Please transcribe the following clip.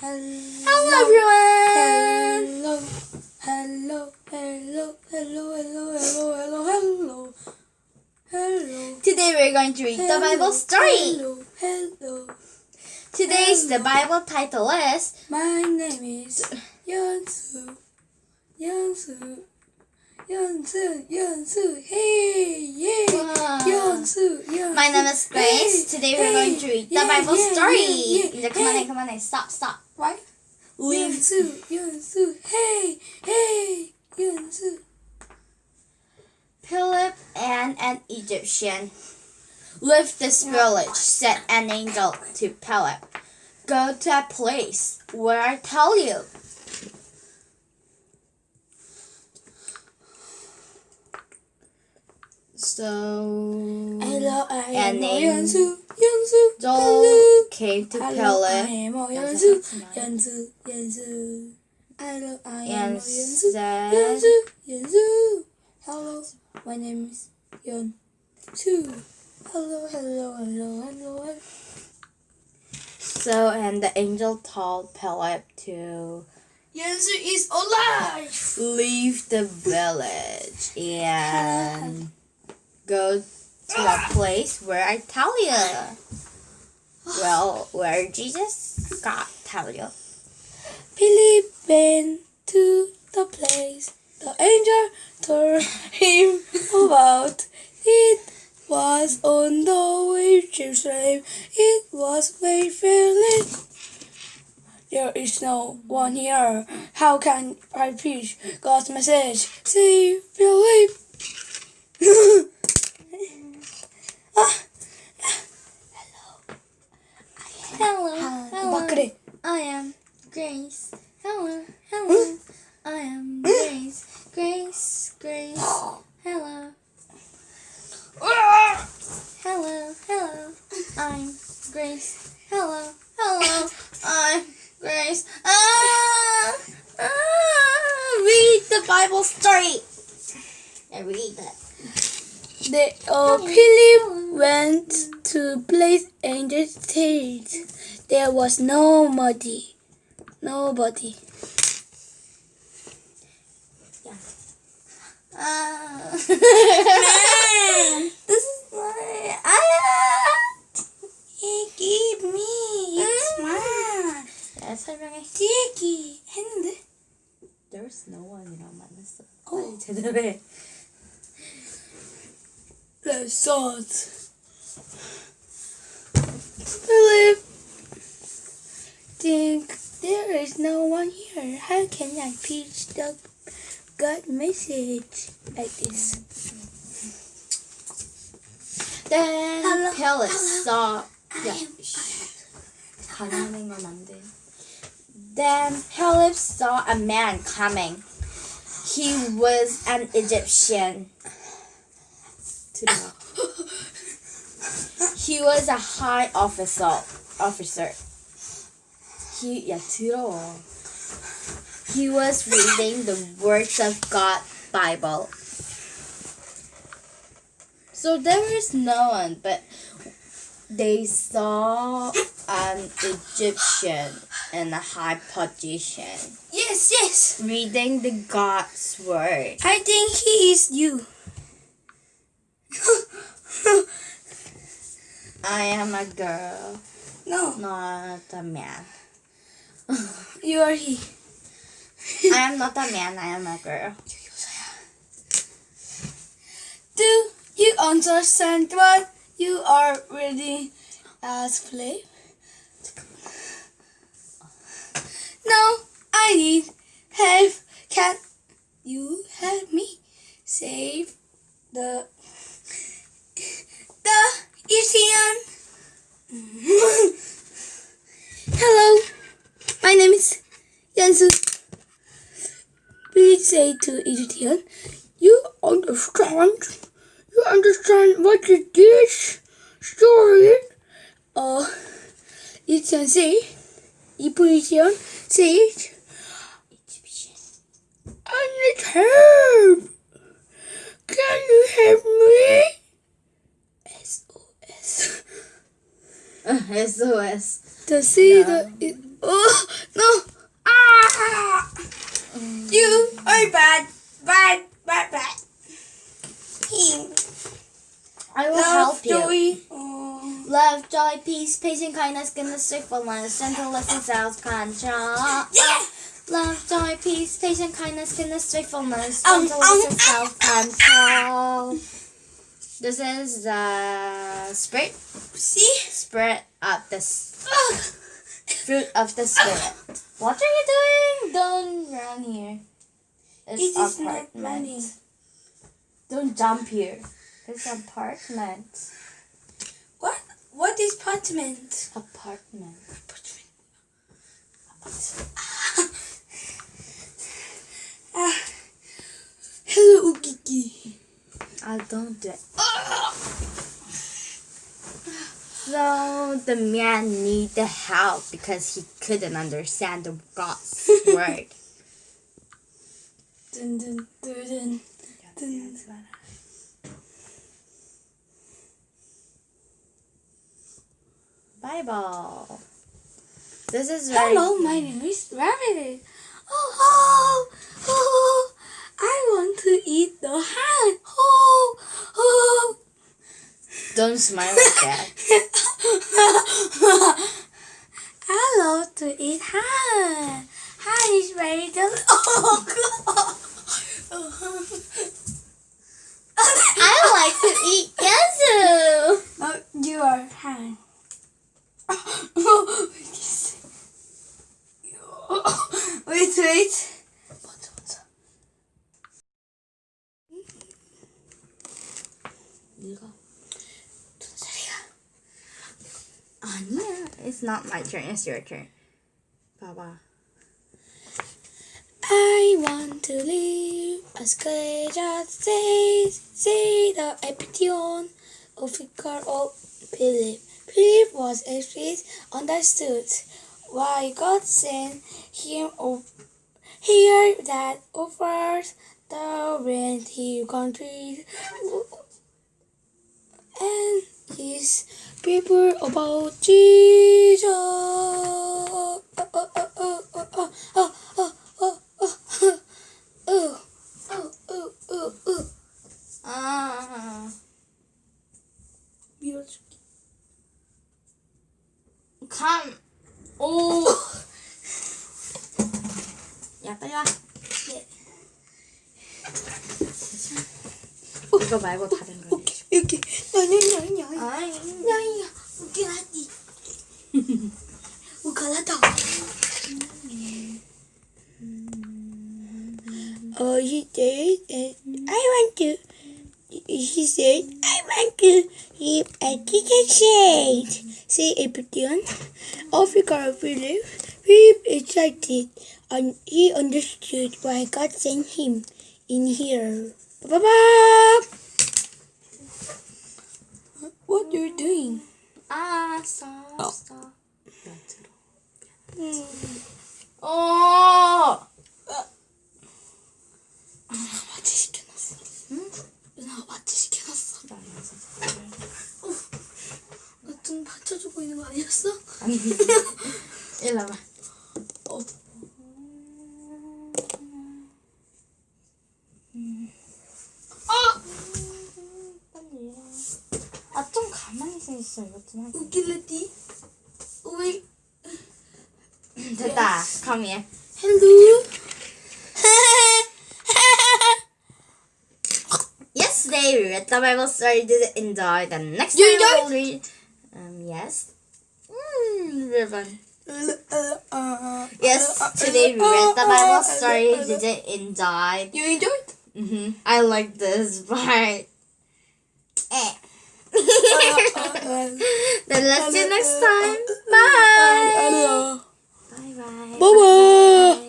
Hello, everyone. Hello, hello, hello, hello, hello, hello, hello, hello, hello. Today we're going to read the Bible story. Hello, hello. Today's the Bible title is My name is Yeonsu. Yeonsu. Yeonsu. Yeonsu. Hey, yeah. Wow. Yeonsu. Yeonsu. My name is Grace. Hey, Today we're going to read the yeah, Bible yeah, story. yeah, yeah. Come on Hey. in, come on in. Stop, stop. Why? Leave. Yeonsu. Yeonsu. Hey, hey. Yeonsu. Philip and an Egyptian left this village, said an angel to Philip. Go to a place where I tell you. So Hello, I And am. Yeonsu. Joel Hello. Came to Hello, I am That's Yeonsu. a tonight. Yeonsu. Yeonsu. Hello, I am said, Yeonsu. Yeonsu. Hello, my name is Yeonsu. Hello, hello, hello, hello, hello. So, and the angel told Philip to Yeonsu is alive. leave the village and go to a place where I tell you. Well, where Jesus got tell you. Philip went to the place the angel told him about. It was on the way to Jerusalem. It was very feeling. There is no one here. How can I preach God's message? See, Philip. I am Grace. Hello, hello. I am Grace. Grace, Grace. Hello, hello, hello. I'm Grace. Hello, hello. I'm Grace. Ah, ah, read the Bible story. I read that. The, Philip went to place angel stayed. There was nobody. Nobody. Yeah. Uh, this is my aunt. He gave me. It's mm. mine. That's. Sticky. And there's no one 만났어. 어. the 해. The sucks. I live think there is no one here. How can I preach the God message like this? Then hello, tell us. Hello. Yeah. Then Philip saw a man coming. He was an Egyptian. he was a high officer. Officer he Yatiro. He was reading the words of God Bible. So there was no one, but they saw an Egyptian in a high position. Yes, yes. Reading the God's word. I think he is you. I am a girl. No. Not a man you are he. I am not a man, I am a girl. Do you understand what you are reading as Philip? No, I need help. Can you help me save the the Egyptian? Hello, my name is Please say to Egyptian, you understand? You understand what is this story? Uh, Egyptian say, Egyptian say it. Egyptian. I need help. Can you help me? SOS. SOS. The sea, No. the it, oh bad, bad, bad. bad. I will Love, help you. joy. Oh. Love, joy, peace, patience, kindness, goodness, faithfulness, gentleness, and self-control. Yeah. Love, joy, peace, patience, kindness, goodness, faithfulness, Um, gentleness, um, and self-control. This is the spirit, See? spirit of the s- Ugh. Fruit of the spirit. What are you doing? Don't run here. It's It is not apartment. money. Don't jump here. It's apartment. What? What is apartment? Apartment. Ah. Hello, Ukiki. I don't do it. So the man needed help because he couldn't understand the God's word. Dun, dun, dun, dun. Dun. Bible. This is very Hello, my name is Rabbit. Oh, oh, oh, I want to eat the hand. Oh, oh. Don't smile like that. I love to eat ham. Ham is very delicious. Oh, I like to eat yuzu. No, you are ham. wait, wait. 네가 Anya, it's not my turn, it's your turn. Baba. I want to live as good as they say the epitome of Victor of Philip. Philip was a priest understood why God sent him here that offers the rent he country and his people about Jesus. 아, 밀어줄게. 감, 오. 야, 빨리 와. 예. 이거 말고 다른 거. 오케이, 오케이. 나는, 나는, Ay. Ay, ugalati. Ugalata. Oh, he said, I want to. He said, I want to live a teacher shade. Say a petition. Africa Philip, he excited and he understood why God sent him in here. Ba -ba -ba! 받쳐주고 있는 거 아니었어? 아니. 일로 와봐. 어. 아! 빨리. 아, 좀 가만히 있어. 이것 좀 하자. 우길레디. 왜? 됐다. Come here. 헬로. Yesterday we read the Bible story, did enjoy. The next You time we'll read. Yes. Hmm. Riven. yes, today we read the Bible story, did it, and died. You enjoyed? Mm-hmm. I like this part. Eh. then let's see you next time. Bye. Bye bye. Bye bye.